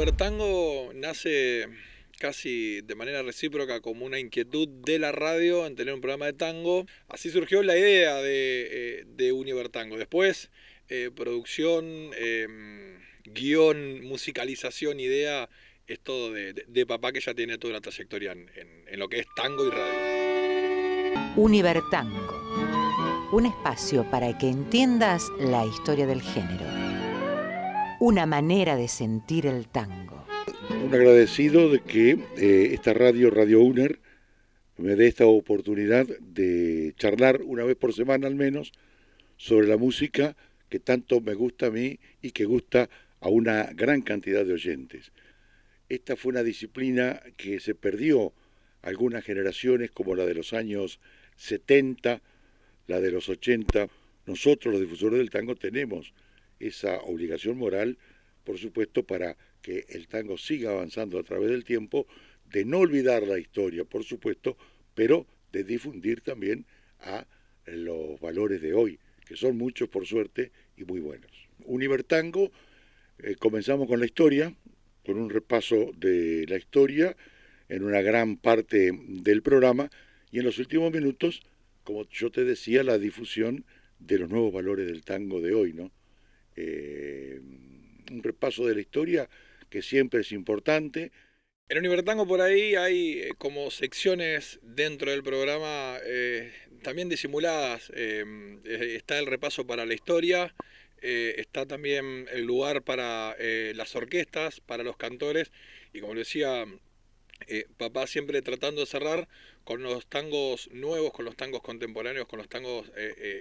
Univertango nace casi de manera recíproca como una inquietud de la radio en tener un programa de tango. Así surgió la idea de, eh, Univertango. Después, eh, producción, em, guion, musicalización, idea, es todo de, papá que ya tiene toda una trayectoria en, en lo que es tango y radio. Univertango, un espacio para que entiendas la historia del género. Una manera de sentir el tango un agradecido de que eh, esta radio, Radio UNER, me dé esta oportunidad de charlar una vez por semana al menos sobre la música que tanto me gusta a mí y que gusta a una gran cantidad de oyentes. Esta fue una disciplina que se perdió algunas generaciones como la de los años 70, la de los 80. Nosotros los difusores del tango tenemos esa obligación moral, por supuesto, para que el tango siga avanzando a través del tiempo, de no olvidar la historia, por supuesto, pero de difundir también a los valores de hoy, que son muchos por suerte y muy buenos. Univertango, eh, comenzamos con la historia, con un repaso de la historia en una gran parte del programa y en los últimos minutos, como yo te decía, la difusión de los nuevos valores del tango de hoy, ¿no? Eh, un repaso de la historia que siempre es importante. En Univertango por ahí hay eh, como secciones dentro del programa eh, también disimuladas. Está el repaso para la historia, está también el lugar para las orquestas, para los cantores y como decía papá siempre tratando de cerrar con los tangos nuevos, con los tangos contemporáneos, con los tangos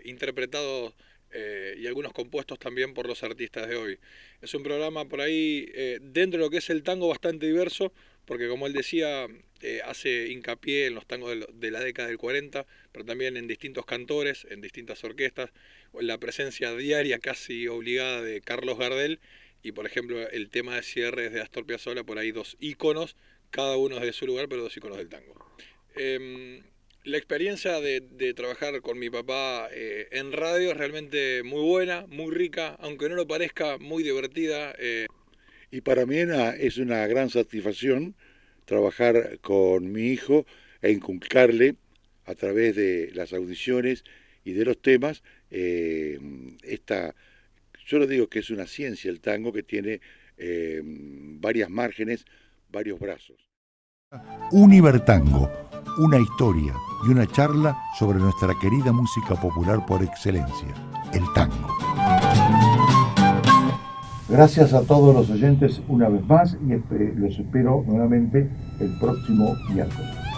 interpretados eh, y algunos compuestos también por los artistas de hoy. Es un programa por ahí, eh, dentro de lo que es el tango, bastante diverso, porque como él decía, eh, hace hincapié en los tangos de, la década del 40, pero también en distintos cantores, en distintas orquestas, la presencia diaria casi obligada de Carlos Gardel, y por ejemplo el tema de cierre de Astor Piazzolla, por ahí dos íconos, cada uno de su lugar, pero dos íconos del tango. La experiencia de, trabajar con mi papá eh, en radio es realmente muy buena, muy rica, aunque no lo parezca, muy divertida. Eh. Y para mí es una gran satisfacción trabajar con mi hijo e inculcarle a través de las audiciones y de los temas eh, esta, yo lo digo que es una ciencia el tango que tiene varias márgenes, varios brazos. Univertango una historia y una charla sobre nuestra querida música popular por excelencia, el tango. Gracias a todos los oyentes una vez más y los espero nuevamente el próximo miércoles.